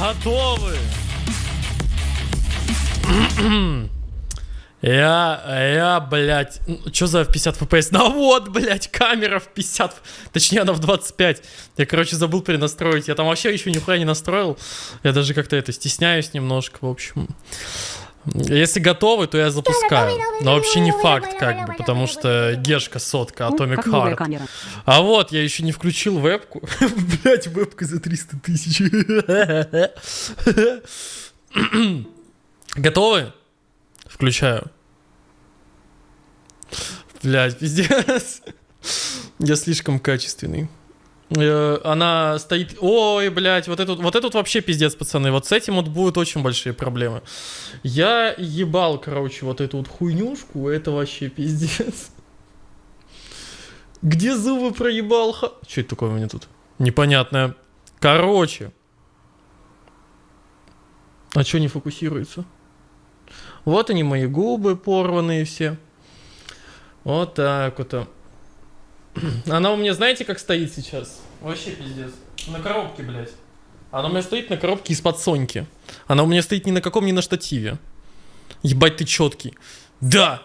Готовы! Я, я, блядь, что за 50 FPS? Ну вот, блядь, камера в 50, точнее она в 25. Я, короче, забыл перенастроить. Я там вообще еще нихуя не настроил. Я даже как-то это стесняюсь немножко, в общем. Если готовы, то я запускаю. Но вообще не факт, как бы, потому что гешка сотка, Atomic Как новая Heart. А вот, я еще не включил вебку. Блять, вебка за 300 тысяч. Готовы? Включаю. Блять, пиздец. Я слишком качественный. Э, Она стоит... Ой, блядь, вот этот, вот этот вообще пиздец, пацаны. Вот с этим вот будут очень большие проблемы. Я ебал, короче, вот эту вот хуйнюшку. Это вообще пиздец. Где зубы проебал? Ха... Что это такое у меня тут? Непонятное. Короче. А что не фокусируется? Вот они, мои губы порванные все. Вот так вот. Она у меня, знаете, как стоит сейчас? Вообще пиздец. На коробке, блядь. Она у меня стоит на коробке из-под Соньки. Она у меня стоит ни на каком, ни на штативе. Ебать, ты четкий. Да!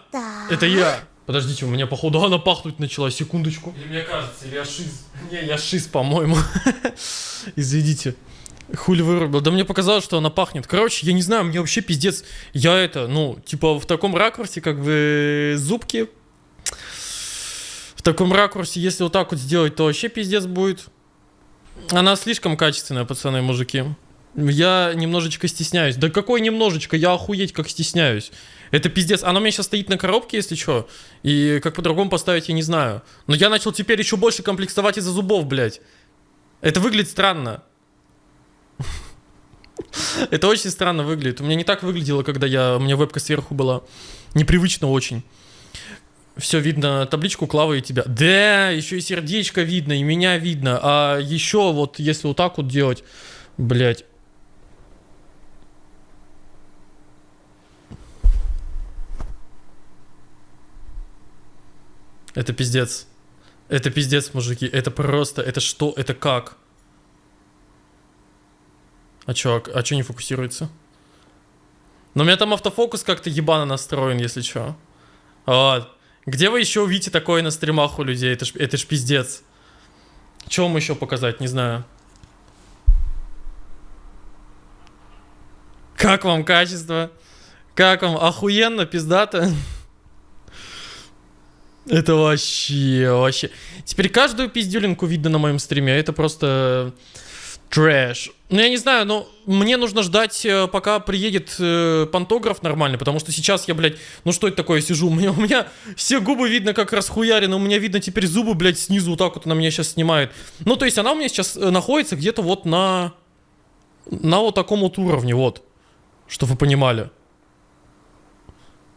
Это я! Подождите, у меня походу она пахнуть начала, секундочку. Или мне кажется, или я шиз. Не, я шиз, по-моему. Извините. Хули вырубил. Да мне показалось, что она пахнет. Короче, я не знаю, мне вообще пиздец. Я это, ну, типа в таком ракурсе, как бы зубки. В таком ракурсе, если вот так вот сделать, то вообще пиздец будет. Она слишком качественная, пацаны, мужики. Я немножечко стесняюсь. Да какой немножечко? Я охуеть как стесняюсь. Это пиздец. Она у меня сейчас стоит на коробке, если что. И как по-другому поставить, я не знаю. Но я начал теперь еще больше комплексовать из-за зубов, блядь. Это выглядит странно. Это очень странно выглядит. У меня не так выглядело, когда я, у меня вебка сверху была. Непривычно очень. Все видно, табличку Клавы и тебя. Да, еще и сердечко видно, и меня видно. А еще вот, если вот так вот делать, блядь. Это пиздец. Это пиздец, мужики. Это просто, это что, это как? А чё, а чё не фокусируется? Но у меня там автофокус как-то ебано настроен, если чё. Вот. Где вы еще увидите такое на стримах у людей? Это ж, это ж пиздец. Чего вам еще показать? Не знаю. Как вам качество? Как вам? Охуенно, пиздато? Это вообще, вообще. Теперь каждую пиздюлинку видно на моем стриме. Это просто трэш. Ну, я не знаю, но мне нужно ждать, э, пока приедет э, пантограф нормальный, потому что сейчас я, блядь, ну что это такое, сижу, у меня, у меня все губы видно как расхуярены, у меня видно теперь зубы, блядь, снизу вот так вот она меня сейчас снимает. Ну, то есть она у меня сейчас э, находится где-то вот на... На вот таком вот уровне, вот. Чтобы вы понимали.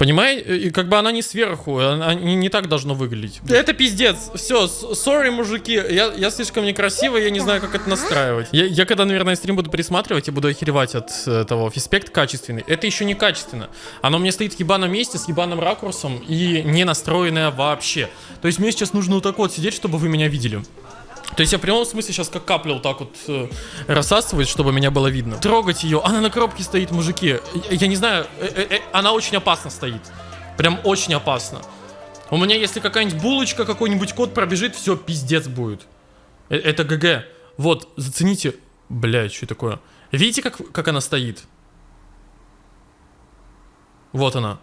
Понимаете? И как бы она не сверху, она не, не так должно выглядеть. Это пиздец. Все, сори, мужики. Я, я слишком некрасивый, я не знаю, как это настраивать. Я, я когда, наверное, стрим буду пересматривать, я буду охеревать от э, того. Фиспект качественный. Это еще не качественно. Оно меня стоит в ебаном месте с ебаным ракурсом и не настроенное вообще. То есть мне сейчас нужно вот так вот сидеть, чтобы вы меня видели. То есть я в прямом смысле сейчас как капля вот так вот э, рассасывает, чтобы меня было видно. Трогать ее, она на коробке стоит, мужики. Я, я не знаю, э, э, э, она очень опасно стоит. Прям очень опасно. У меня если какая-нибудь булочка, какой-нибудь кот пробежит, все, пиздец будет. Э, это ГГ. Вот, зацените. Блядь, что такое? Видите, как, как она стоит? Вот она.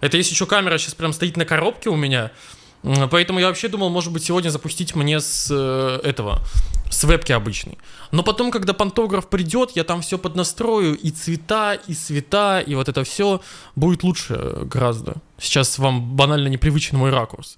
Это если еще камера сейчас прям стоит на коробке у меня. Поэтому я вообще думал, может быть, сегодня запустить мне с э, этого, с вебки обычной. Но потом, когда пантограф придет, я там все поднастрою, и цвета, и цвета, и вот это все будет лучше гораздо. Сейчас вам банально непривычен мой ракурс.